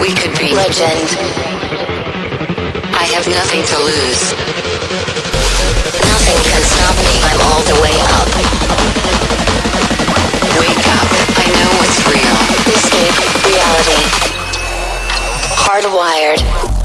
We could be legend. I have nothing to lose. Nothing can stop me. I'm all the way up. Wake up. I know what's real. Escape reality. Hardwired.